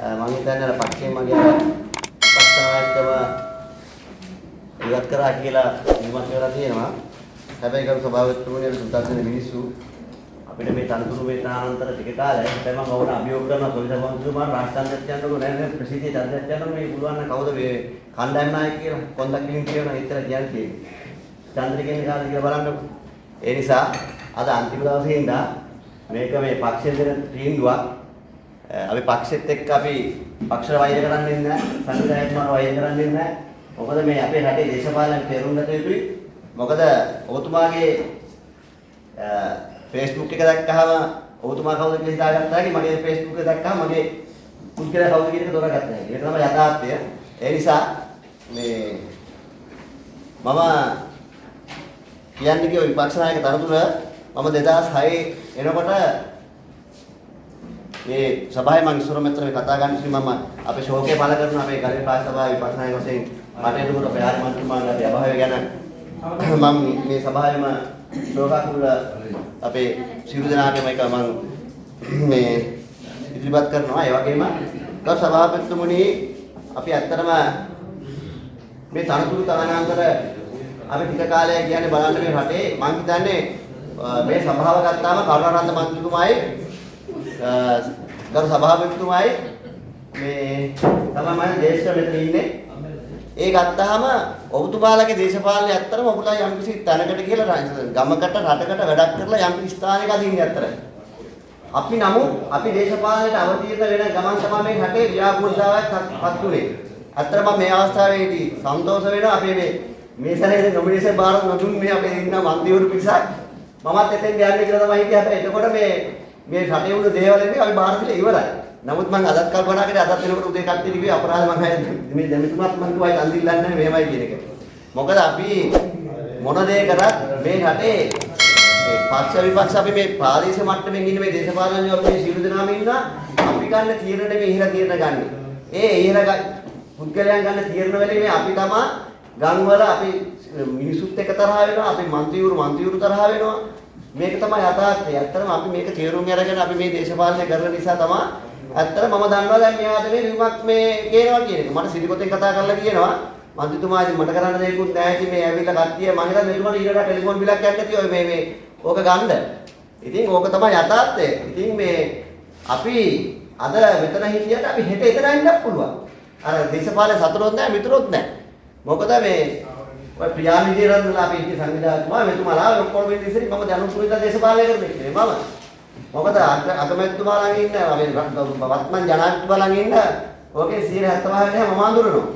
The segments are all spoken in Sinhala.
මම හිතන්නේ අර පක්ෂේ මගේ පක්ෂනායකව ඉවත් කරා කියලා නිමත් කරලා තියෙනවා. හැබැයි කරු සභාවතුමනි සුද්දාසන මිනිස්සු. අපිට මේ තනතුරු වේතනාන්තර ටික කාලයක්. තමයි මම ඔවුන් අභියෝග කරනවා සොවිස වන්තුමාන් රාජ්‍යාන්තයට යනකොට නෑ නෑ ප්‍රසිද්ධිය චන්ද්‍රයට යනකොට මේ පුළුවන් නම් කවුද මේ කණ්ඩායම් නායක කියලා කොන්දක් කිලින් කියනවා ඉතර කියන්නේ චන්ද්‍ර කියන්නේ කාද කියලා බලන්නකො. ඒ නිසා අද අන්තිම දවසේ ඉඳලා මේක මේ පක්ෂයෙන් දෙන තීන්දුවක් Eh, අපි පක්ෂෙත් එක්ක අපි පක්ෂ වෛර කරන්නේ නැහැ. සංවිධායකතුමාට වෛර කරන්නේ නැහැ. මොකද මේ අපේ රටේ දේශපාලන තේරුම් ගත යුතුයි මොකද ඔබතුමාගේ eh, Facebook එක දැක්කහම ඔබතුමා කවුද කියලා හිතාගත්තා හැකි මගේ Facebook එක දැක්කහම මගේ පුද්ගලයා කවුද කියන එක තෝරගත්තා හැකි. ඒක තමයි යථාර්ථය. ඒ නිසා මේ මම කියන්නේ කිව්ව විපක්ෂ නායක තනතුර මම 2006 එනකොට මේ සභාවේ මම ඉස්සර මෙතන මේ කතා ගන්න ඉතින් මම අපේ ශෝකය පළ කරන අපේ ගල්ලේ පාස් සභාවේ විපක්ෂ නායක වශයෙන් මට එතකොට අපේ ආරි මන්ත්‍රීතුමාගේ අභාවය ගැන මම මේ සභාවේම ශෝකාකුල අපේ සියලු දෙනාටම එක මම මේ ඉදිරිපත් කරනවා. ඒ වගේම ගරු සභාපතිතුමනි අපි ඇත්තටම මේ තනතුරු තනනාන්තර අපි ටික කාලයක් කියන්නේ බලන්න මේ රටේ. මම හිතන්නේ මේ සභාව ගත්තාම කරුණාරත්න මන්ත්‍රීතුමායි ගරු සභාපතිතුමායි මේ තමයි මම දේශක මෙතන ඉන්නේ. ඒ ගත්තාම ඔබතුමාලගේ දේශපාලනය ඇත්තටම ඔබලා යම්කිසි තැනකට කියලා ගමකට රටකට වැඩක් කරලා යම්කිසි ස්ථානයක අදින්නේ ඇත්තට. අපි නමුත් අපි දේශපාලනයට අවතීර්ණ වෙන ගමන් තමයි මේ රටේ ව්‍යාපෘතාවක් පත් උනේ. ඇත්තටම මේ අවස්ථාවේදී සන්තෝෂ වෙනවා අපේ මේ මේ සැරේ නොමිනේෂන් බාර නොදුන් මේ අපේ ඉන්න මන්ත්‍රීවරු පිරිසක් මමත් එතෙන් යන්නේ කියලා තමයි හිතේ හැබැයි එතකොට මේ මේ රටේ උන දේවල් නෙමෙයි අපි බාර පිළ ඉවරයි. නමුත් මම අදත් කල්පනා කරේ අදත් වෙනකොට උදේ කට්ටිය කිව්වේ අපරාධ මම මේ දැමිතුමත් මම කිව්වා අයින් දිල්ලන්නේ මෙහෙමයි කියන එක. මොකද අපි මොන දේ කරත් මේ රටේ මේ පක්ෂ විපක්ෂ අපි මේ ප්‍රාදේශීය මට්ටමින් ඉන්න මේ දේශපාලනඥයෝ මේ සියලු දෙනාම ඉන්නා අපි ගන්න තීරණ නෙමෙයි ඉහළ තීරණ ගන්න. ඒ ඉහළ පුද්ගලයන් ගන්න තීරණ වලේ මේ අපි තමයි ගම් වල අපි මිනිසුත් එක තරහ වෙනවා අපි മന്ത്രിවරු മന്ത്രിවරු තරහ වෙනවා මේක තමයි යථාර්ථය. ඇත්තටම අපි මේක තේරුම් අරගෙන අපි මේ දේශපාලනය කරන නිසා තමයි ඇත්තට මම දන්නවා දැන් මෙයාද මේ විමක් මේ කියනවා කියන එක. මට සිරිකොතෙන් කතා කරලා කියනවා මන්ත්‍රීතුමා ඉතින් මට කරන්න දෙයක්වත් නැහැ ඉතින් මේ ඇවිල්ලා කට්ටිය මම හිතන්නේ මෙතුමාට ඊළඟ ටෙලිෆෝන් බිලක් යන්න තියෝ මේ මේ ඕක ගන්න. ඉතින් ඕක තමයි යථාර්ථය. ඉතින් මේ අපි අද මෙතන හිටියට අපි හෙට එතන ඉන්නත් පුළුවන්. අර දේශපාලන සතුරොත් නැහැ මිතුරොත් නැහැ. මොකද මේ ඔය ප්‍රියා විජේරත්නලා අපි ඉති සංවිධායකතුමා මෙතුමාලා ඔක්කොම වෙන්නේ ඉතින් මම දැනුම් පුරිත දේශපාලනය කරන්නේ කියලා මම. මොකද අගමැතිතුමා ළඟ ඉන්න අපි වත්මන් ජනාධිපතිතුමා ළඟ ඉන්න ඕකේ 175 මම අඳුරනවා.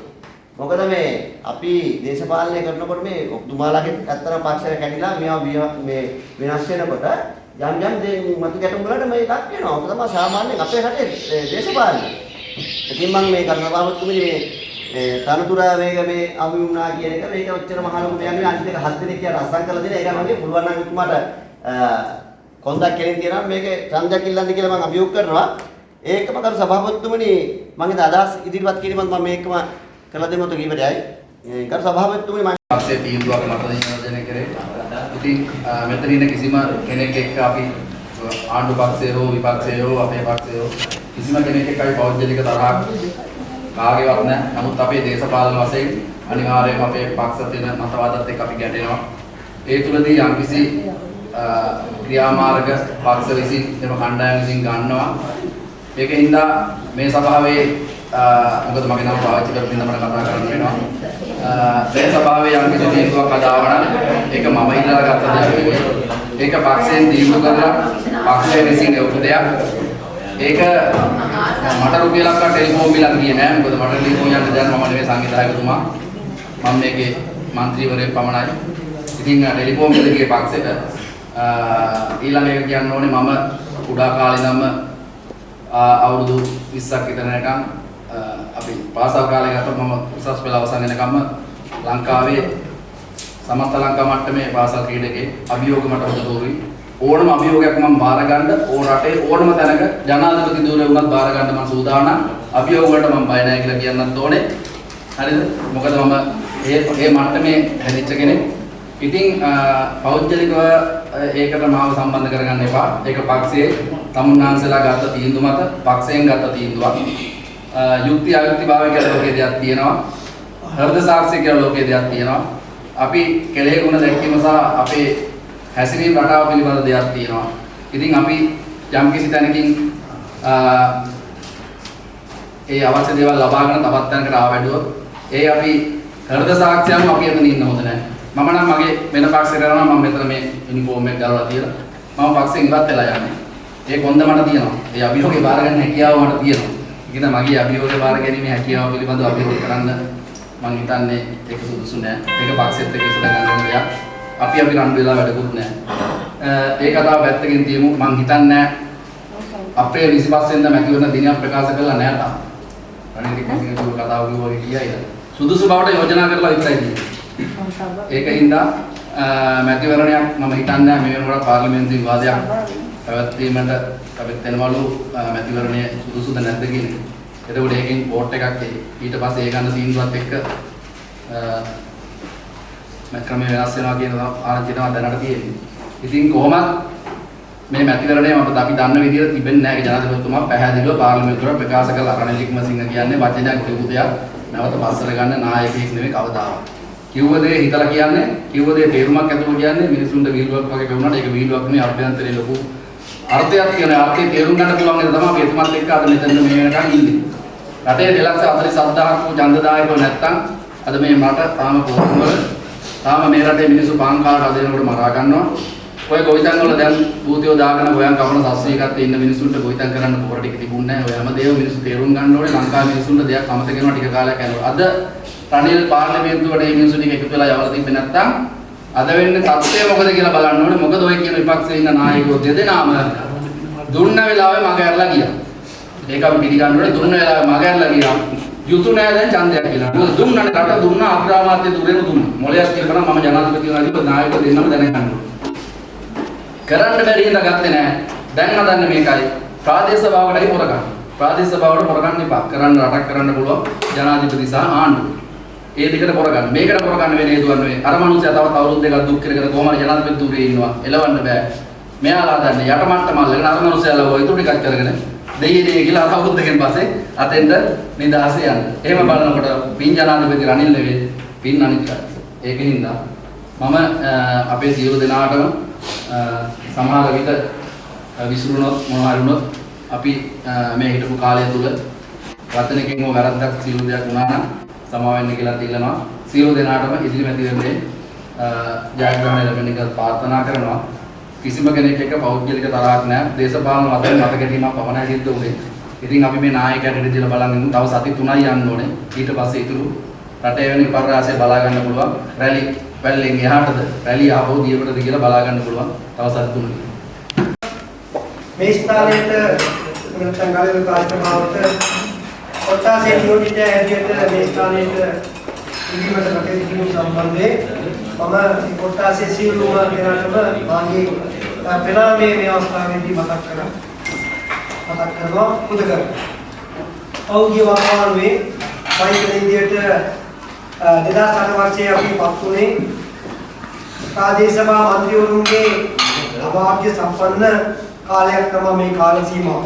මොකද මේ අපි දේශපාලනය කරනකොට මේ ඔබතුමාලාගේ ඇත්තම පක්ෂය කැඩිලා මේවා මේ වෙනස් වෙනකොට යම් යම් දේ මතු ගැටුම් වලට මේ ලක් වෙනවා. ඔක තමයි සාමාන්‍යයෙන් අපේ රටේ දේශපාලනය. ඉතින් මම මේ කර්ණපාවතුමනි මේ මේ තනතුර මේක මේ අමු වුණා කියන එක මේක ඔච්චර මහ ලොකු දෙයක් නෙවෙයි. අනිත් එක හත් දෙනෙක් කියලා අසං කරලා දෙන ඒක මගේ පුළුවන් නම් උතුමාට කොන්දක් කෙලින් තියනවා මේකේ ඡන්දයක් ඉල්ලන්න කියලා මම අභියෝග කරනවා. ඒකම කරු සභාපතිතුමනි මම හිත අදහස් ඉදිරිපත් කිරීමත් මම මේකම කළ දෙන්නත් කීපදයි කරු සභාපතිතුමනි මම පක්ෂයේ තීන්දුවක් මත නියෝජනය කරේ. ඉතින් මෙතන ඉන්න කිසිම කෙනෙක් එක්ක අපි ආණ්ඩු පක්ෂය හෝ විපක්ෂය හෝ අපේ පක්ෂය හෝ කිසිම කෙනෙක් එක්ක අපි පෞද්ගලික තරහක් කාගේවත් නැහැ. නමුත් අපේ දේශපාලන වශයෙන් අනිවාර්යයෙන්ම අපේ පක්ෂ තියෙන මතවාදත් එක්ක අපි ගැටෙනවා. ඒ තුලදී යම්කිසි ක්‍රියාමාර්ග පක්ෂ විසින් එම කණ්ඩායම් විසින් ගන්නවා. ඒකින්ද මේ සභාවේ මොකද මගේ නම පාවිච්චි කරමින් තමයි කතා කරන්න වෙනවා. මේ සභාවේ යම් කිසි තීන්දුවක් අදාවන ඒක මම ඉල්ලලා ගත්ත දෙයක් නෙවෙයි. ඒක පක්ෂයෙන් තීන්දුව කරලා පක්ෂය විසින් එවපු දෙයක්. ඒක මට රුපියල් ලක්කා ටෙලිෆෝන් බිලක් ගියේ නෑ. මොකද මට ටෙලිෆෝන් යන්න දැන් මම නෙවෙයි සංගීතනායකතුමා මම මේකේ മന്ത്രിවරයෙක් පමණයි. ඉතින් ටෙලිෆෝන් බිල ගියේ පක්ෂෙට. ඊළඟ එක කියන්න ඕනේ මම කුඩා කාලේ ඉඳන්ම අවුරුදු 20ක් විතර යනකම් අපි පාසල් කාලේ ගත මම උසස් පෙළ අවසන් වෙනකම්ම ලංකාවේ සමස්ත ලංකා මට්ටමේ පාසල් ක්‍රීඩකේ අභියෝග මට හොඳ දෝරුයි ඕනම අභියෝගයක් මම බාර ගන්න ඕන රටේ ඕනම තැනක ජනාධිපති ධූරේ වුණත් බාර ගන්න මම සූදානම් අභියෝග වලට මම බය නැහැ කියලා කියන්නත් ඕනේ හරිද මොකද මම ඒ ඒ මට්ටමේ හැදිච්ච කෙනෙක් ඉතින් අ, පෞද්ගලිකව අ, ඒකට මාව සම්බන්ධ කරගන්න එපා. ඒක පක්ෂයේ තමුන්නාන්සලා ගත්ත තීන්දුව මත පක්ෂයෙන් ගත්ත තීන්දුවක්. අ, යුක්ති අයුක්ති භාවය කියලා ලෝකයේ දෙයක් තියෙනවා. හෘද සාක්ෂි කියලා ලෝකයේ දෙයක් තියෙනවා. අපි කෙලෙහි ගුණ දැක්වීම සහ අපේ හැසිරීම රටාව පිළිබඳ දෙයක් තියෙනවා. ඉතින් අපි යම්කිසි තැනකින් අ, ඒ අවශ්‍ය දේවල් ලබාගෙන තවත් තැනකට ආවැඩුවොත් ඒ අපි හෘද සාක්ෂියම අපි එතන ඉන්න හොඳ නැහැ. මම නම් මගේ වෙන පක්ෂයකට යනවා මම මෙතන මේ යුනිෆෝම් එක ගලවලා තියලා මම පක්ෂයෙන් ඉවත් වෙලා යන්නේ. ඒ කොන්ද මට තියෙනවා. ඒ අභියෝගේ බාර ගන්න හැකියාව මට තියෙනවා. ඒක මගේ අභියෝගේ බාර ගැනීමේ හැකියාව පිළිබඳව අභියෝග කරන්න මම හිතන්නේ ඒක සුදුසු නෑ. ඒක පක්ෂෙත් එක්ක ඉස්සර ගන්න දෙයක්. අපි අපි රණ්ඩු වෙලා වැඩකුත් නෑ. ඒ කතාව පැත්තකින් තියමු. මම හිතන්නේ අප්‍රේල් 25 වෙනිදා මැතිවරණ දිනයක් ප්‍රකාශ කළා නෑ තාම. රනිල් වික්‍රමසිංහ කතාව කිව්වා වගේ කියයිද? සුදුසු බවට යෝජනා කරලා විතරයි තියෙන්නේ. ඒකින්ද මැතිවරණයක් මම හිතන්නේ මේ වෙනකොට පාර්ලිමේන්තු විවාදයක් පැවැත්වීමට අපිට වෙනවලු අ, මැතිවරණය සුදුසුද නැද්ද කියන එක. එතකොට ඒකෙන් පෝට් එකක් එයි. ඊට පස්සේ ඒ ගන්න තීන්දුවත් එක්ක මම ක්‍රමය වෙනස් වෙනවා කියන ආරංචිය තමයි දැනට තියෙන්නේ. ඉතින් කොහොමත් මේ මැතිවරණය මට අපි දන්න විදිහට තිබෙන්නේ නැහැ ඒ ජනාධිපතිතුමා පැහැදිලිව පාර්ලිමේන්තුවට ප්‍රකාශ කළ රනිල් වික්‍රමසිංහ කියන්නේ වචනයක් කියපු දෙයක් නැවත පස්සට ගන්න නායකයෙක් නෙවෙයි කවදාවත්. කිව්ව දේ හිතලා කියන්නේ කිව්ව දේ තේරුමක් ඇතුව කියන්නේ මිනිසුන්ට විහිළුවක් වගේ වුණාට ඒක විහිළුවක් නෙවෙයි අභ්‍යන්තරේ ලොකු අර්ථයක් කියන අර්ථය තේරුම් ගන්න පුළුවන් එක තමයි අපි එතුමත් එක්ක අද මෙතන මේ වෙනකන් ඉන්නේ. රටේ 247000ක් වූ ඡන්දදායකව නැත්තම් අද මේ මට තාම පොරොන්දු වල තාම මේ රටේ මිනිස්සු පාන් කාලා හදනකොට මරා ගන්නවා. ඔය ගොවිතැන් වල දැන් භූතියෝ දාගෙන ගෝයන් කවන සස්වීකත් ඉන්න මිනිස්සුන්ට ගොවිතැන් කරන්න පොර ටික තිබුණේ නැහැ. ඔය හැමදේම මිනිස්සු තේරුම් ගන්න ඕනේ ලංකාවේ මිනිස්සුන්ට දෙයක් අමතක වෙනවා ටික කාලයක් යනකොට. අද රනිල් පාර්ලිමේන්තුවට මේ මිනිස්සු ටික එකතු වෙලා යවලා තිබ්බේ නැත්තම් අද වෙන්නේ තත්ත්වය මොකද කියලා බලන්න ඕනේ. මොකද ඔය කියන විපක්ෂයේ ඉන්න නායකයෝ දෙදෙනාම දුන්න වෙලාවේ මග ඇරලා ගියා. ඒක අපි පිළිගන්න ඕනේ දුන්න වෙලාවේ මග ඇරලා ගියා. යුතු නෑ දැන් ඡන්දයක් කියලා. මොකද දුන්නනේ රට දුන්නා අග්‍රාමාත්‍ය දුරේම දුන්නා. මොලයක් කියලා මම ජනාධිපතිතුමාගේ නායකයෝ දෙන්නම දැනගන්න ඕනේ. කරන්න බැරි හින්දා ගත්තේ නෑ. දැන් හදන්නේ මේකයි. ප්‍රාදේශ සභාවකටයි පොරගන්න. ප්‍රාදේශ සභාවට පොරගන්න එපා. කරන්න රටක් කරන්න පුළුවන් ජනාධිපති සහ ආණ්ඩුව. ඒ දෙකට පොරගන්න. මේකට පොරගන්න වෙන හේතුවක් නෙවෙයි. අර මනුස්සයා තවත් අවුරුදු දෙකක් දුක් කර කර කොහොම හරි ජනාධිපතිතුමේ ඉන්නවා. එලවන්න බෑ. මෙයාලා දන්නේ යට මට්ටම අල්ලගෙන අර මනුස්සයාලා ඔය ඉතුරු ටිකක් කරගෙන දෙයියේ දෙයියේ කියලා අර අවුරුදු දෙකෙන් පස්සේ අතෙන්ද නිදහස යන්න. එහෙම බලනකොට පින් ජනාධිපති රනිල් නෙවෙයි පින් අනිත් කට්ටිය. ඒකින්ද මම අපේ සියලු දෙනාටම සමහර විට විසිරුණොත් මොනවා හරි වුණොත් අපි මේ හිටපු කාලය තුල වචනකින් හෝ වැරද්දක් සියලු දෙයක් වුණා නම් සමා වෙන්න කියලා තියනවා. සියලු දෙනාටම ඉදිරි මැතිවරණයේ අ, ජයග්‍රහණය ලැබෙන එක ප්‍රාර්ථනා කරනවා. කිසිම කෙනෙක් එක්ක පෞද්ගලික තරහක් නැහැ. දේශපාලන මතයෙන් මත ගැනීමක් පමණයි සිද්ධ වුනේ. ඉතින් අපි මේ නායකයන්ට ඉදිරියට බලන් ඉමු. තව සති 3යි යන්න ඕනේ. ඊට පස්සේ ඉතුරු රටේ වෙන විපර්යාසය බලා ගන්න පුළුවන්. රැලි වැල්ලෙන් එහාටද රැලි ආපහු දියවටද කියලා බලා ගන්න පුළුවන්. තව සති 3යි. මේ ස්ථානයට නැත්නම් ගාලේ කාර්යක්‍රමවලට කොටාසේ නියෝජිතය හැටියට මේ ස්ථානයට ඉදිරියට කටයුතු කිරීම සම්බන්ධයෙන් මම මේ කොටාසේ සියලුම දෙනාටම මාගේ පෙනාමේ මේ අවස්ථාවේදී මතක් කරා මතක් කරනවා පුද කරනවා. පෞද්ගලික වකවානුවේ වෛද්‍ය විද්‍යාවට 2008 වර්ෂයේ අපි පත් වුණේ ප්‍රාදේශ සභා මන්ත්‍රීවරුන්ගේ අභාග්‍ය සම්පන්න කාලයක් තමයි මේ කාල සීමාව.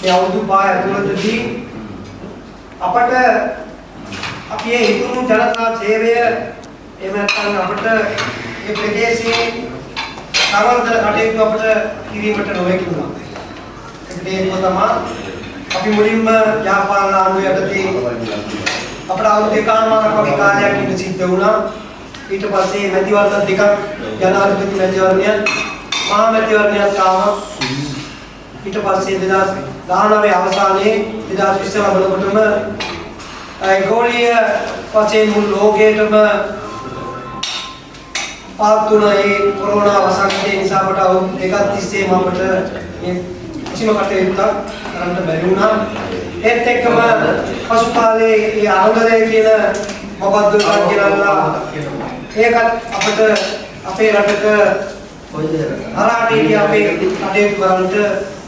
මේ අවුරුදු පහ ඇතුළතදී අපට අපි මේ හිතුණු ජනතා සේවය එහෙම නැත්නම් අපට මේ ප්‍රදේශයේ සමර්ථන කටයුතු අපට කිරීමට නොහැකි වුණා. ඒකට හේතුව තමයි අපි මුලින්ම ව්‍යාපාර ආණ්ඩුව යටතේ අපට අවුරුදු දෙකමාරක් වගේ කාලයක් ඉඳ සිද්ධ වුණා. ඊට පස්සේ මැතිවරණ දෙකක් ජනාධිපති මැතිවරණය මහා මැතිවරණයක් ආවා. ඊට පස්සේ 2019 අවසානයේ 2020 ලබනකොටම ඒ ගෝලීය වශයෙන් මුළු ලෝකයටම පාත් වුණ ඒ කොරෝනා වසංගතය නිසා අපට අවුරුදු දෙකක් තිස්සේ අපට මේ කිසිම කටයුත්තක් කරන්න බැරි වුණා. ඒත් එක්කම පසු කාලේ ඒ ආන්දරය කියන මොකද්ද කියලා ඒකත් අපිට අපේ රටක අරාටේදී අපේ කටයුතු කරන්නට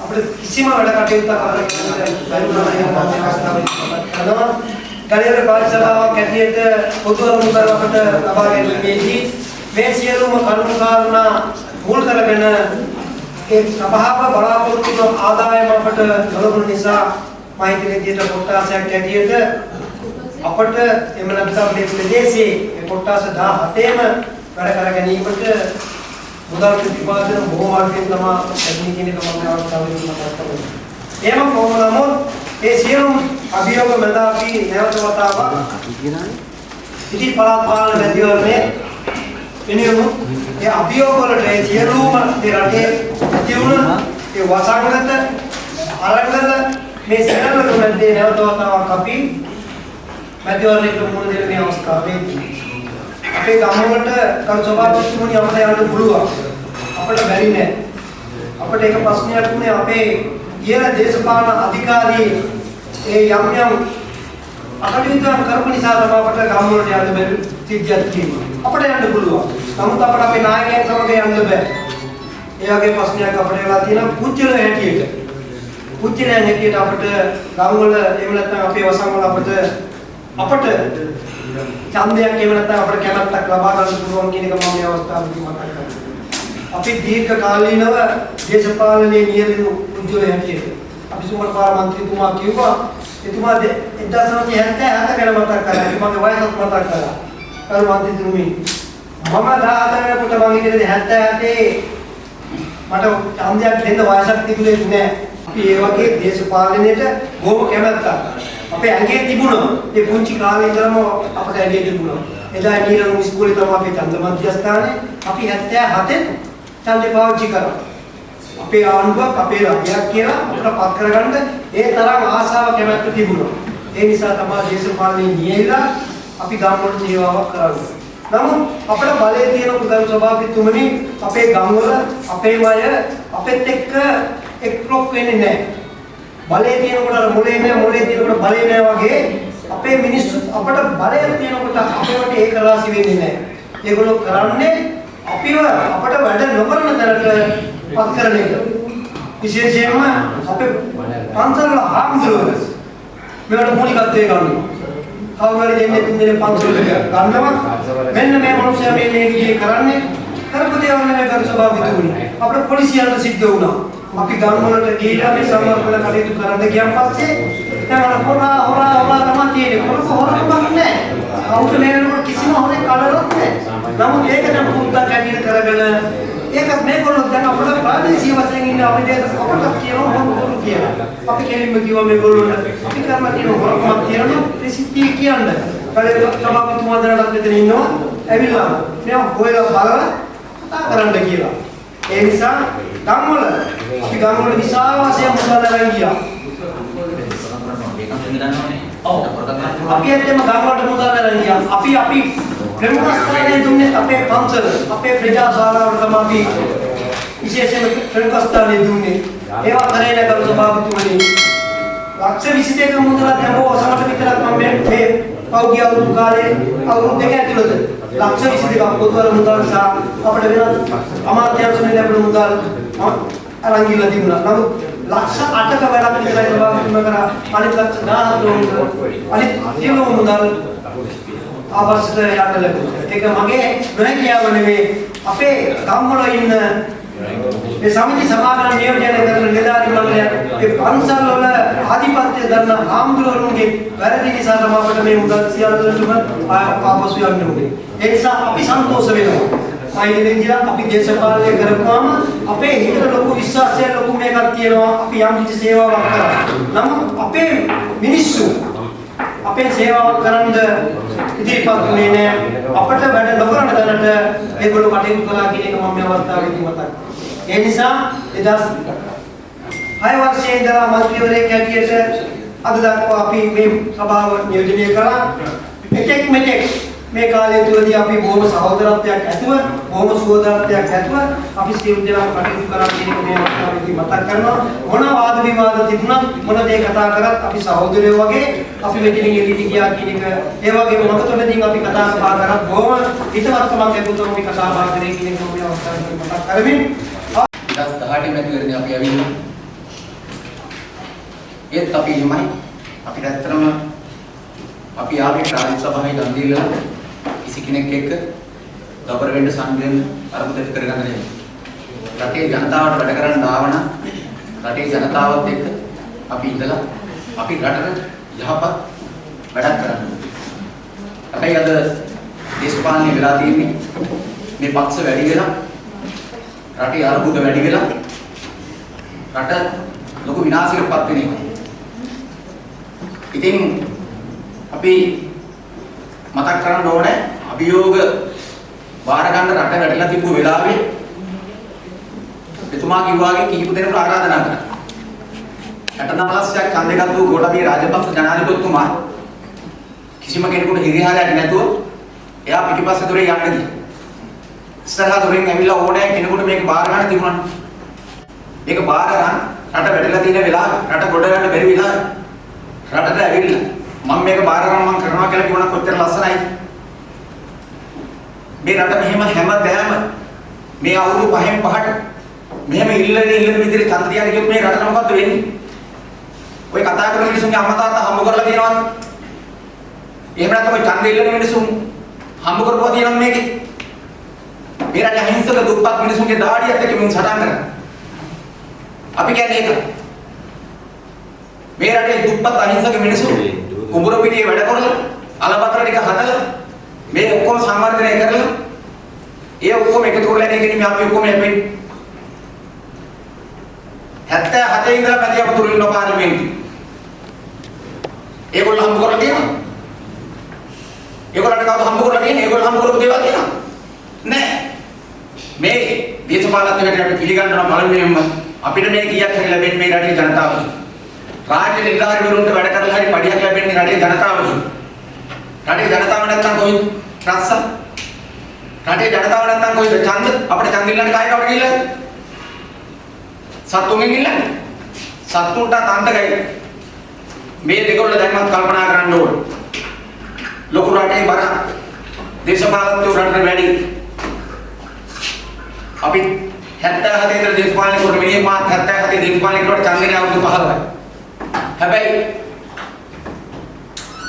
අපිට කිසිම වැඩ කටයුත්තක් අපිට බැරි වුණා කියන අවස්ථාවක් කරනවා. ගණේර පාඨශාලාවක් ඇටියට පොදු අරමුණු කර අපිට ලබා ගැනීමේදී මේ සියලුම කරුණු කාරණා මුල් කරගෙන ඒ සභාව බලාපොරොත්තු වන ආදායම අපට ලැබුණ නිසා මම හිතන විදිහට කොට්ටාසයක් ඇටියට අපට එම නැත්නම් මේ ප්‍රදේශයේ මේ කොට්ටාස 17ම වැඩ කර ගැනීමට මුදල් ප්‍රතිපාදන බොහෝ මාර්ගයෙන් තමයි ලැබෙන්නේ කියන එක මම අවස්ථාවේදී මතක් කරගන්නවා. එහෙම කොහොම නමුත් ඒ සියලුම අභියෝග මත අපි නැවත වතාවක් ඉති පළාත් පාලන මැතිවරණය වෙනුවෙන් ඒ අභියෝග වලට ඒ සියලුම මේ රටේ ඇති වුණ ඒ වසංගත අරගල මේ සියල්ල තුනදී නැවත වතාවක් අපි මැතිවරණයට මුහුණ දෙන මේ අවස්ථාවේදී. අපේ ගම්වලට කරු සභාපතිතුමනි අපිට යන්න පුළුවන්. අපිට බැරි නෑ. අපිට එක ප්‍රශ්නයක් වුණේ අපේ ඉහළ දේශපාලන අධිකාරී ඒ යම් යම් අකටයුතුම් කරපු නිසා තමයි අපට ගම් වලට යන්න බැරි සිද්ධියක් තියෙනවා. අපට යන්න පුළුවන්. නමුත් අපට අපේ නායකයන් සමග යන්න බෑ. ඒ වගේ ප්‍රශ්නයක් අපිට වෙලා තියෙනවා පුජ්‍යල හැටියට. පුජ්‍යලයන් හැටියට අපිට ගම් වල එහෙම නැත්නම් අපේ වසම් වල අපිට අපට ඡන්දයක් එහෙම නැත්නම් අපිට කැමැත්තක් ලබා ගන්න පුළුවන් කියන එක මම මේ අවස්ථාවේදී මතක් කරනවා. අපි දීර්ඝ කාලීනව දේශපාලනයේ නියැලෙන පුජ්‍යල හැටියට අපි සුමරපාල මන්ත්‍රීතුමා කිව්වා එතුමා 1977 ගැන මතක් කරා. මගේ වයසත් මතක් කරා. කරු මන්ත්‍රීතුමනි මම 14 වෙනකොට මම ඉන්නේ 77 මට ඡන්දයක් දෙන්න වයසක් තිබුණේ නැහැ. අපි ඒ වගේ දේශපාලනයට බොහොම කැමැත්තක්. අපේ ඇඟේ තිබුණා. ඒ පුංචි කාලේ ඉඳලම අපට ඇඟේ තිබුණා. එදා නීරම ඉස්කෝලේ තමයි අපේ ඡන්ද මධ්‍යස්ථානේ. අපි 77 ඡන්දේ පාවිච්චි කරා. අපේ ආණ්ඩුවක් අපේ රජයක් කියලා අපිට පත් කරගන්න ඒ තරම් ආසාව කැමැත්ත තිබුණා. ඒ නිසා තමයි දේශපාලනේ නියැලලා අපි ගම්වල සේවාවක් කරන්නේ. නමුත් අපේ බලයේ තියෙන පුදුම ස්වභාවිතුමනි අපේ ගම්වල අපේ අය අපෙත් එක්ක එක්ලොක් වෙන්නේ නැහැ. බලයේ තියෙනකොට අර මොලේ නැහැ මොලේ තියෙනකොට බලේ නැහැ වගේ අපේ මිනිස්සු අපට බලය තියෙනකොට අපේවට ඒක රාසි වෙන්නේ නැහැ. ඒගොල්ලෝ කරන්නේ අපිව අපට වැඩ නොකරන තැනට පත් කරන එක. විශේෂයෙන්ම අපේ පන්සල් වල හාමුදුරුවෝ මේවට මූලිකත්වය ගන්නවා. කවුරු හරි දෙන්නේ තුන් දෙනෙක් පන්සල් එක ගන්නවා. මෙන්න මේ මිනිස්සයා මේ මේ විදිහේ කරන්නේ කරපු දේවල් නෙමෙයි කරු සභාපතිතුමනි. අපේ පොලිසියට සිද්ධ වුණා. අපි ගම් වලට ගිහිල්ලා මේ සමර්පණ කටයුතු කරන්න ගියන් පස්සේ දැන් අර හොරා හොරා හොරා තමයි තියෙන්නේ. මොකද හොරකමක් නැහැ. අවුට නේනකොට කිසිම හොරෙක් කඩලක් නැහැ. නමුත් ඒක නම් පුරුද්දක් ඇටියට කරගෙන ඒකත් මේගොල්ලෝ දැන් අපිට ප්‍රාදේශීය වශයෙන් ඉන්න අපි දෙක අපට කියනවා හොරු කියලා. අපි කෙලින්ම කිව්වා මේගොල්ලොන්ට අපි කරලා තියෙන හොරකමක් තියෙනවා ප්‍රසිද්ධිය කියන්න. කලේ සභාපතිතුමා දැනටත් මෙතන ඉන්නවා. ඇවිල්ලා මෙයා හොයලා බලලා කතා කරන්න කියලා. ඒ නිසා ගම්වල අපි ගම්වල විශාල වශයෙන් මුදල් අරන් ගියා. අපි ඇත්තම ගම්වලට මුදල් අරන් ගියා. අපි අපි ප්‍රමුඛ ස්ථානයේ දුන්නේ අපේ පන්සල, අපේ ප්‍රජා ශාලාවට තමයි අපි විශේෂයෙන්ම ප්‍රමුඛ ස්ථානයේ දුන්නේ. ඒවා කරේ නගර සභාපතිතුමනි. ලක්ෂ 22ක මුදල දැම්මෝ ඔසමට විතරක් මම මේ මේ පෞද්ගලික අවුරුදු කාලේ අවුරුදු දෙක ඇතුළත ලක්ෂ 22ක පොදුවර මුදල් සහ අපිට වෙනත් අමාත්‍යාංශයෙන් ලැබෙන මුදල් අරන් ගිහලා තිබුණා. නමුත් ලක්ෂ 8ක වැඩක් විතරයි සභාපතිතුමා කරා. අනිත් ලක්ෂ 10 අනිත් සියලුම මුදල් ආවස්ත යන්න ලැබුණා. ඒක මගේ නොහැකියාව නෙවෙයි අපේ ගම්වල ඉන්න මේ සමිති සමාගම් නියෝජනය කරන නිලධාරි මණ්ඩලය ඒ පන්සල් වල ආධිපත්‍ය දරන ආම්දුරුවන්ගේ වැරදි නිසා තමයි අපිට මේ මුදල් සියල්ලටම ආපසු යන්න උනේ. ඒ නිසා අපි සන්තෝෂ වෙනවා. අයිනෙන් කියලා අපි දේශපාලනය කරපුවාම අපේ හිතට ලොකු විශ්වාසයක් ලොකු මේකක් තියෙනවා. අපි යම් කිසි සේවාවක් කරා. නමුත් අපේ මිනිස්සු අපේ සේවාවක් කරන්න ඉදිරිපත් වුණේ නැහැ. අපිට වැඩ නොකරන තැනට ඒගොල්ලෝ කටයුතු කළා කියන එක මම මේ අවස්ථාවේදී මතක් කරනවා. ඒ නිසා 2006 වර්ෂයේ ඉඳලා මන්ත්‍රීවරයෙක් හැටියට අද දක්වා අපි මේ සභාව නියෝජනය කළා. එකෙක් මෙතෙක් මේ කාලය තුලදී අපි බොහොම සහෝදරත්වයක් ඇතුව බොහොම සුවදාත්වයක් ඇතුව අපි සියලු දෙනා කටයුතු කරා කියන එක මේ අවස්ථාවේදී මතක් කරනවා. මොන වාද විවාද තිබුණත් මොන දේ කතා කරත් අපි සහෝදරයෝ වගේ අපි මෙතනින් එළියට ගියා කියන එක ඒ වගේම මතතොලදී අපි කතා බහ කරත් බොහොම හිතවත්කමක් ලැබුණොත් අපි කතා බහ කරේ කියන එක මේ අවස්ථාවේදී මතක් කරමින්. 2018 මැතිවරණේ අපි ඇවිල්ලා. ඒත් අපි එහෙමයි. අපිට ඇත්තටම අපි ආවේ රාජ්‍ය සභාවේ දන් දීලා. කිසි කෙනෙක් එක්ක දබර වෙන්න සංගයෙන් අරමුදල් කරගන්න නෙමෙයි. රටේ ජනතාවට වැඩ කරන්න ආවන රටේ ජනතාවත් එක්ක අපි ඉඳලා අපි රටට යහපත් වැඩක් කරන්න ඕනේ. හැබැයි අද දේශපාලනය වෙලා තියෙන්නේ මේ පක්ෂ වැඩි වෙලා රටේ අර්බුද වැඩි වෙලා රට ලොකු විනාශයකටපත් වෙන එක. ඉතින් අපි මතක් කරන්න ඕනේ අභියෝග බාර ගන්න රට වැඩිලා තිබ්බ වෙලාවේ එතුමා කිව්වාගේ කීප දෙනෙකුට ආරාධනා කරා. 69ක් ඡන්දේ ගත්තු ගෝඨාභය රාජපක්ෂ ජනාධිපතිතුමා කිසිම කෙනෙකුට හිරිහාරයක් නැතුව එයා පිටිපස්සේ දොරේ යන්න ගියා. ඉස්සරහා දොරෙන් ඇවිල්ලා ඕනෑ කෙනෙකුට මේක බාර ගන්න තිබුණා. මේක බාර ගන්න රට වැටලා තියෙන වෙලාව රට ගොඩ ගන්න බැරි වෙලාව රටට ඇවිල්ලා මම මේක බාර ගන්න මම කරනවා කියලා කිව්වනම් කොච්චර ලස්සනයිද? මේ රට මෙහෙම හැමදාම මේ අවුරුදු පහෙන් පහට මෙහෙම ඉල්ලන ඉල්ලන විදිහට ඡන්ද තියන්න ගියොත් මේ රටට මොකද්ද වෙන්නේ? ඔය කතා කරන මිනිස්සුන්ගේ අම්මා තාත්තා හම්බ කරලා තියෙනවද? එහෙම නැත්නම් ඔය ඡන්ද ඉල්ලන මිනිස්සුන් හම්බ කරපුවා තියෙනවද මේකේ? මේ රටේ අහිංසක දුප්පත් මිනිස්සුන්ගේ දාඩියත් එක්ක මුන් සටන් කරනවා. අපි කියන්නේ ඒක. මේ රටේ දුප්පත් අහිංසක මිනිස්සු කුඹුර පිටියේ වැඩ කරලා අලබතර ටික හදලා මේ ඔක්කොම සංවර්ධනය කරලා ඒ ඔක්කොම එකතු කරලා ඉගෙන මේ අපි ඔක්කොම යපෙන්නේ 77 ඉඳලා මැදිය අපතුරු ඉන්න පාර්ලිමේන්තුවේ. ඒගොල්ලෝ හම්බ කරලා තියෙනවා. ඒගොල්ලන්ට කවුද හම්බ කරලා තියෙන්නේ? ඒගොල්ලෝ හම්බ කරපු දේවල් තියෙනවා. නෑ. මේ දේශපාලනඥයට අපි පිළිගන්නවා පළමුවෙන්ම අපිට මේ කීයක් හරි ලැබෙන්නේ මේ රටේ ජනතාවගෙන්. රාජ්‍ය නිලධාරීවරුන්ට වැඩ කරලා හරි පඩියක් ලැබෙන්නේ රටේ ජනතාවගෙන්. රටේ ජනතාව නැත්තම් කොයිද? රස්ස. රටේ ජනතාව නැත්තම් කොයිද? ඡන්ද අපිට ඡන්ද ඉල්ලන්න කායි කවට ගිහිල්ලාද? සත්තුන්ගෙන් ඉල්ලන්නේ. සත්තුන්ට තන්දගයි. මේ දෙකොල්ල දැන්වත් කල්පනා කරන්න ඕන. ලොකු රටේ බර දේශපාලනඥයෝ රටට වැඩි. අපි 77 ඉඳලා දේශපාලනය කරන මිනිහ මාත් 77 දේශපාලනය කරුවට ඡන්දනේ අවුරුදු 15යි. හැබැයි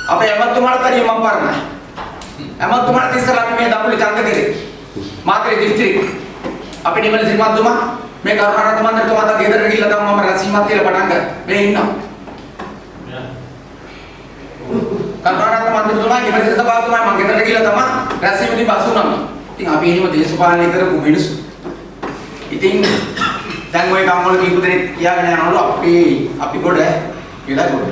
අපේ ඇමතුමාට තනියම මම පරණයි. ඇමතුමාට ඉස්සරහ අපි මේ දඹුලි ඡන්ද කරේ. මාත්‍රේ දිස්ත්‍රික්. අපේ නිමල සිරිමත්තුමා මේ කරුණාරත්න මන්ත්‍රීතුමා තා ගෙදරට ගිහිල්ලා තමයි මම රැසීමක් තියලා පටන් ගත්තා. මේ ඉන්නවා. කරුණාරත්න මන්ත්‍රීතුමා නිමල සිරිසභාවතුමා මම ගෙදරට ගිහිල්ලා තමයි රැසීමේදී බස් වුණා. ඉතින් අපි එහෙම දේශපාලනය කරපු මිනිස්සු. ඉතින් දැන් ওই ගම්වල කීප දෙනෙක් කියාගෙන යනවලු අපි අපි ගොඩ කියලා ගොඩ.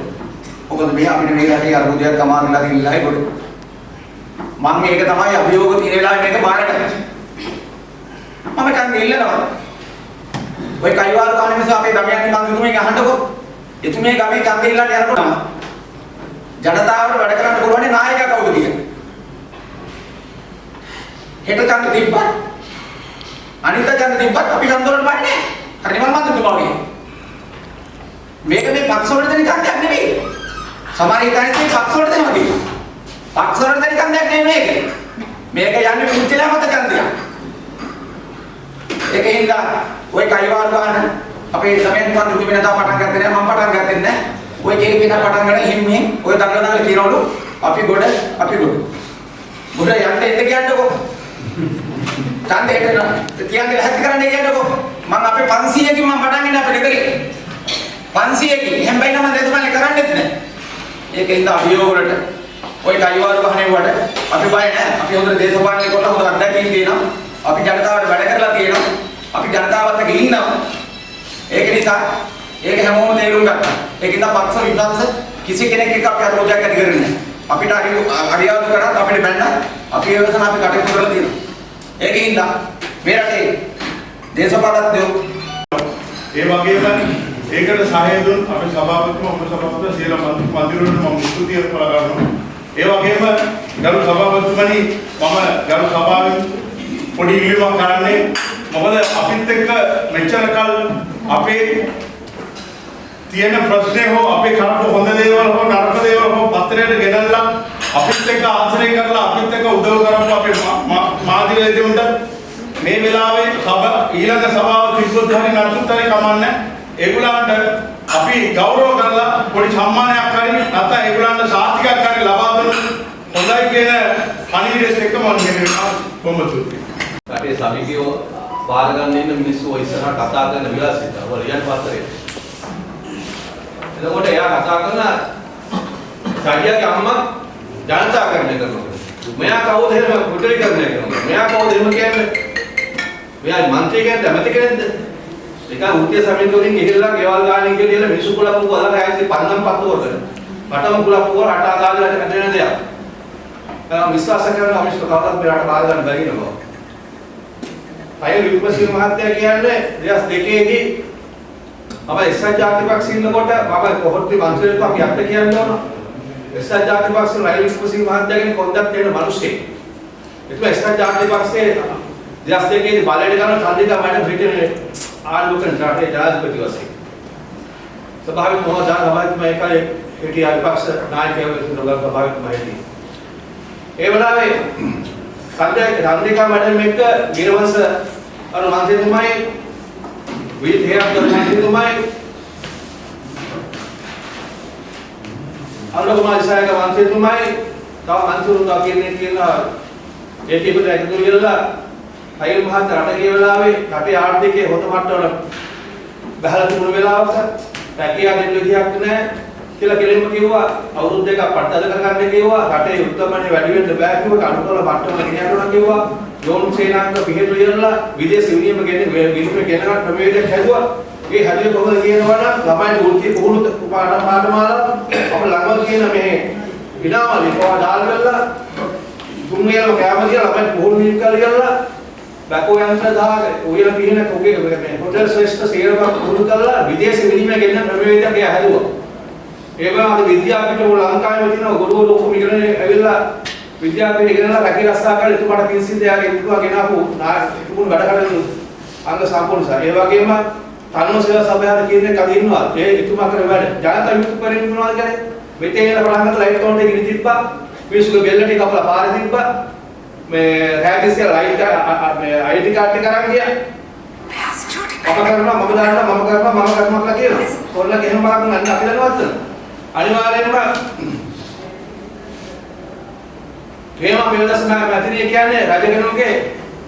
මොකද මේ අපිට මේ රටේ අරුදයක් අමාරුලා තියෙනලායි ගොඩ. මම මේක තමයි අභියෝග තියෙන වෙලාවේ මේක බාරගත්තා. මම කන් ඉල්ලනවා. ඔය කයිවාර කාණ නිසා අපේ ගමයන් මං ඉතුමෙන් අහන්නකෝ. එතුමේ ගමේ ඡන්ද ඉල්ලන්න යනකොට ජනතාවට වැඩ කරන්න පුළුවන් නායකයා කවුද කියලා. හෙට ඡන්ද තිබ්බත් අනිත් ඡන්ද තිබ්බත් අපි ඡන්ද වලට බන්නේ නැහැ. හරි මම මන්ත්‍රතුමා වගේ. මේක මේ පක්ෂ වලට දෙන ඡන්දයක් නෙවෙයි. සමහර හිතන්නේ මේ පක්ෂ වලට දෙනවා කියලා. පක්ෂ වලට දෙන ඡන්දයක් නෙවෙයි මේක. මේක යන්නේ පුංචිලා මත ඡන්දයක්. ඒකින්ද ওই කයිවාර ගන්න අපේ ළමයන් වන් දුක වෙනදා පටන් ගත්තේ නැහැ මම පටන් ගත්තේ නැහැ. ওই කේක් පිට පටන් ගන්න හිම් හිම් ඔය දඟල දඟල කියනවලු අපි ගොඩ අපි ගොඩ. ගොඩ යන්න එන්න කියන්නකෝ. ඡන්දයට කියන්නේ ලැහැත් කරන්න කියන්නකෝ. මම අපේ 500කින් මම පටන් ගන්න අපේ ගෙදරින්. 500කින් එහෙන් බයි නම් දේශපාලනය කරන්නෙත් නැහැ. ඒකින්ද අභියෝග වලට ওই කයිවාර ගහනේ වට අපි බය නැහැ. අපි හොඳට දේශපාලනය කරලා හොඳ අත්දැකීම් තියෙනවා. අපි ජනතාවට වැඩ කරලා තියෙනවා. අපි ජනතාවත් එක්ක ඉන්නවා. ඒක නිසා ඒක හැමෝම තේරුම් ගත්තා. ඒකින්ද පක්ෂ විපක්ෂ කිසි කෙනෙක් එක්ක අපි අරෝජයක් ඇති කරන්නේ නැහැ. අපිට හරි අරියාදු කරත් අපිට බැන්න අපි ඒ වෙනසන අපි කටයුතු කරලා තියෙනවා. ඒකින්ද මේ රටේ දේශපාලනඥයෝ ඒ වගේම ඒකට සහාය දුන් අපේ සභාපතිතුමා උප සභාපතිතුමා සියලු මන්ත්‍රීවරුන්ට මම ස්තුතිය කළා ගන්නවා. ඒ වගේම ගරු සභාපතිතුමනි මම ගරු සභාවෙන් පොඩි ඉල්ලීමක් කරන්නේ මොකද අපිත් එක්ක මෙච්චර කල් අපේ තියෙන ප්‍රශ්නේ හෝ අපේ කරපු හොඳ දේවල් හෝ නරක දේවල් හෝ පත්‍රයට ගෙනල්ලා අපිත් එක්ක ආශ්‍රය කරලා අපිත් එක්ක උදව් කරපු අපේ මාධ්‍යවේදීන්ට මේ වෙලාවේ සභ ඊළඟ සභාව තිබ්බොත් හරි නැත්නම් හරි කමන්නේ ඒගොල්ලන්ට අපි ගෞරව කරලා පොඩි සම්මානයක් හරි නැත්නම් ඒගොල්ලන්ට සාතිකයක් හරි ලබා දෙන්න හොඳයි කියන පණිවිඩයත් එක්ක මම කියනවා බොහොම ස්තුතියි. අපේ සමීපියෝ බාර ගන්න ඉන්න මිනිස්සු ඔය ඉස්සරහ කතා කරන විලාසිත ඔය රියන් පාත්‍රේ. එතකොට එයා කතා කරන සාගියාගේ අම්මා ජනතාකරණය කරනවා. මෙයා කවුද එහෙම කුටලීකරණය කරනවා. මෙයා කවුද එහෙම කියන්නේ? මෙයා මන්ත්‍රී කියන්නේ ඇමති කෙනෙක්ද? ඒක උත්ය සමිතියෝගෙන් ගිහිල්ලා ගෙවල් ගානේ කියලා මිනිස්සු කුලප්පු වල ගෑසි පන්නම් පත්තුවකට. පටම කුලප්පු වල රට ආදාගෙන හැදෙන දෙයක්. මම විශ්වාස කරනවා මිනිස්සු කවදාවත් මේ රට බාර ගන්න බැරි නෝ. අය විපස්සී මහත්තයා කියන්නේ 2002 දී අප එක්සත් ජාතිපක්ෂ ඉන්නකොට මම කොහොත්ති මන්ත්‍රීවරු අපි අපිට කියන්න ඕන. එක්සත් ජාතිපක්ෂ රයිල් විපස්සී මහත්තයාගෙන කොන්දක් දෙන මිනිස්සෙක්. එතුමා එක්සත් ජාතිපක්ෂයේ 2002 දී බලයට ගන්න චන්දිකා මැඩම් බ්‍රිටන්යේ ආණ්ඩුව කරන රටේ ජනාධිපති වශයෙන්. ස්වභාවික මොහොතක් තමයි මේකයි හිටිය විපක්ෂ නායකයෝ විසින් ලෝක ස්වභාවික මාහිති. ඒ වෙලාවේ චන්දිකා මැඩම් එක්ක ගිරවංශ අර මන්ත්‍රීතුමයි විජිත හේරත් මන්ත්‍රීතුමයි අනුරකුමාර දිසායක මන්ත්‍රීතුමයි තව මන්ත්‍රීතුමා කියන්නේ කියන ඒ ටිකට එකතු වෙලා අයිල් මහත් රට ගිය වෙලාවේ රටේ ආර්ථිකයේ හොත මට්ටමට බහලා තිබුණු වෙලාවක රැකියාව දෙන්න විදියක් නැහැ කියලා කෙලින්ම කිව්වා. අවුරුදු දෙකක් පට්ටද කරගන්න කිව්වා. රටේ උත්තරමනේ වැඩි වෙන්න බෑ කිව්වා. කඩුකල මට්ටම ගෙනියන්න ඕන කිව්වා. යෝන් සේනාංග පිළිහෙල ඉරලා විදේශ විනිමය ගැන විනිමය ගැන ක්‍රමවේදයක් හැදුවා. ඒ හැදුවේ කොහොමද කියනවා නම් ළමයින්ට වෘත්ති පුහුණු පාඩම් පාඩමාලා අප ළඟම කියන මේ විනාමලි කොහා දාල් වෙලා තුන් වේලම කැම කියලා ළමයින්ට පුහුණු වීම කරලා බැකෝ යන්ත්‍ර දාගෙන ඔයලා පිහින කොගේ මේ හොටෙල් ශ්‍රේෂ්ඨ සේවක පුහුණු කරලා විදේශ විනිමය ගැන ක්‍රමවේදයක් එයා හැදුවා ඒ වගේම අද විද්‍යාපීඨ වල ලංකාවේ තියෙන ගුරුවරු ඔක්කොම ඉගෙන ඇවිල්ලා විද්‍යාපීඨ ඉගෙනලා රැකී රස්සා කරලා එතුමාට පින්සිල් දෙයාගේ ඉතුවා ගෙනාපු තිබුණු වැඩ කටයුතු අංග සම්පූර්ණ සර්. ඒ වගේම තනුව සේවා සභාවේ කියන එක අද ඉන්නවා. ඒ එතුමා කරන වැඩ. ජනතා විමුක්ති පරිණත මොනවද කියන්නේ? මෙතේ ඉන්න පටන් ගත්ත ලයිට් කවුන්ට් එක ඉරි තිබ්බා. මිනිස්සුගේ බෙල්ල ටික කපලා පාරේ තිබ්බා. මේ රෑකිස් කියලා ලයිට් මේ ID කාඩ් එක අරන් ගියා. මම කරනවා මම දානවා මම කරනවා මම කරනවා කියලා කියනවා. කොල්ල ගෙහම බලන්න අන්න අපි දන්නවද? අනිවාර්යෙන්ම හේම පෙරදස්නා මැතිරිය කියන්නේ රජගෙනුගේ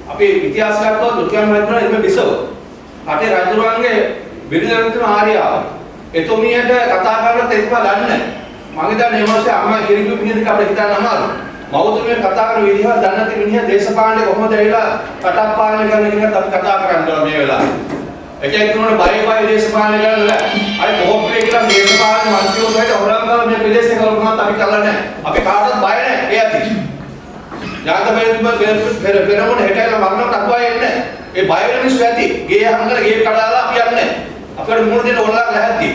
අපි ඉතිහාස ගත්තොත් දුර්ගම් රජුන ඉතින් බිසව. රටේ රජුරුවන්ගේ බිරිඳන් තුන ආර්යාව. එතුමියට කතා කරලා තෙත්පා ගන්න. මම හිතන්නේ මේ මාසේ අම්මා කිරිකු පිළිදෙක අපිට හිතන්න අමාරුයි. මවතුමිය කතා කරන විදිහ දන්නේ නැති මිනිහා දේශපාලනේ කොහොමද ඇවිල්ලා රටක් පාලනය කරන්න කියන අපි කතා කරන්න ඕන මේ වෙලාවේ. එකෙක් තුනට බය බය දේශපාලනය කරන්න අර මොහොතේ කියලා දේශපාලන මන්ත්‍රීවරු සහිත හොරංගල මේ ප්‍රදේශේ කල්පනාත් අපි කරලා නැහැ. අපි කාටවත් බය නැහැ. ඒ ඇති. ඥාත පෙර පෙරමුණ හෙටයිලා මරණට අකුවා එන්නේ. ඒ බය වෙන මිනිස්සු ඇති. ගේ හංගල ගේ කඩාලා අපි යන්නේ. අපිට මුණ දෙන්න ඕනලා නැහැති.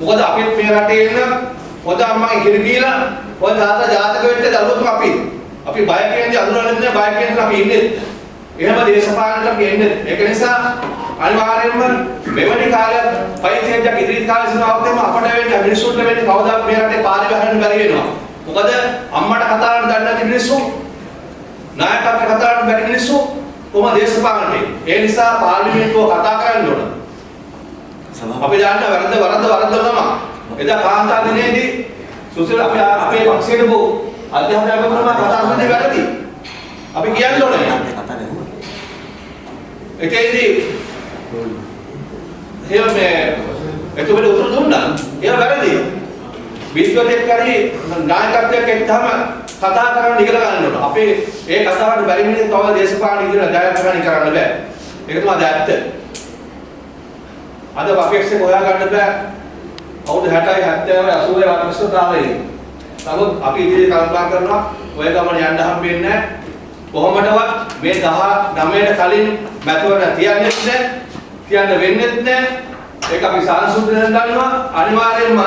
මොකද අපිත් මේ රටේ ඉන්න හොඳ අම්මගේ කිරි දීලා හොඳ තාත්තා ජාතක වෙච්ච දරුවෝ අපි. අපි බය කියන්නේ අඳුරන්නේ නැහැ බය කියන්නේ අපි ඉන්නේ. එහෙම දේශපාලනට අපි එන්නේ. ඒක නිසා අනිවාර්යයෙන්ම මෙවැනි කාලයක් පයිතියක් ඉදිරි කාලේ සිනාවතේම අපට වෙන්නේ මිනිස්සුන්ට වෙන්නේ කවදාත් මේ රටේ පාරේ බහන්න බැරි වෙනවා. මොකද අම්මට කතා කරන්න දන්නේ නැති මිනිස්සු නායකත්ව කතා කරන්න බැරි මිනිස්සු කොහොම දේශපාලනේ. ඒ නිසා පාර්ලිමේන්තුව කතා කරන්න ඕන. අපි දන්න වැරද්ද වරද්ද වරද්ද තමයි. එදා කාන්තා දිනේදී සුසිල් අපි අපේ පක්ෂයේ බෝ අධ්‍යාපන අගමන කතා කරන්නේ වැරදි. අපි කියන්න ඕනේ. ඒකේදී එහෙම මේ එතකොට උතුරු දුන්නා. ඒක වැරදි. විශ්වතෙක් කරේ නායකත්වයක් එක්කම කතා කරන්න ඉගෙන ගන්න ඕන. අපේ ඒ කතාවට බැරි මිනිස්සු තව දේශපාලන ඉදිරියට ජයග්‍රහණය කරන්න බෑ. ඒක තමයි ඇත්ත. අද අපේක්ෂක හොයා ගන්න බෑ. අවුරුදු 60යි 70යි 80යි වර්ෂ දාලා නමුත් අපි ඉදිරියට කල්පනා කරනවා ඔය ගමන යන්න හම්බෙන්නේ නැහැ. කොහොමදවත් මේ 19ට කලින් මැතිවරණ තියන්නේ නැහැ. කියන්න වෙන්නේ නැහැ. ඒක අපි සාංශුද්ධයෙන් දන්නවා. අනිවාර්යයෙන්ම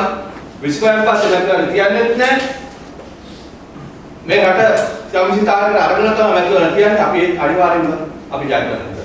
විශ්වයන් පස්සේ මැතිවරණ තියන්නේ නැහැ. මේ රට යම්සි තාලයකට අරගෙන තමයි මැතිවරණ තියන්නේ. අපි අනිවාර්යයෙන්ම අපි ජය ගන්නවා.